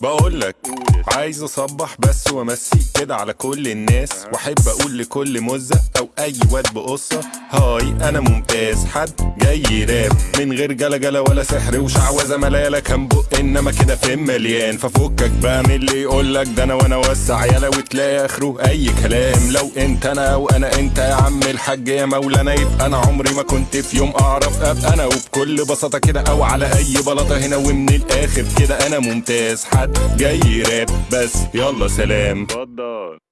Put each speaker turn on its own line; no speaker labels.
بقولك عايز اصبح بس وامسي كده على كل الناس واحب أقول لكل مزة أو أي واد بقصة. هاي أنا ممتاز. حد جاي راب من غير جلجلة ولا سحر وشعوذة ملالة كان بق. إنما كده فين مليان؟ ففكك بقى من اللي يقولك. ده أنا وأنا وسع يلا وتلاقي آخره أي كلام. لو أنت أنا أو أنا أنت يا عم الحاج يا مولانا. يبقى أنا عمري ما كنت في يوم أعرف. أبقى أنا وبكل بساطة كده أو على أي بلاطة هنا. ومن الآخر كده أنا ممتاز. حد جاي راب بس يلا سلام.
اتفضل.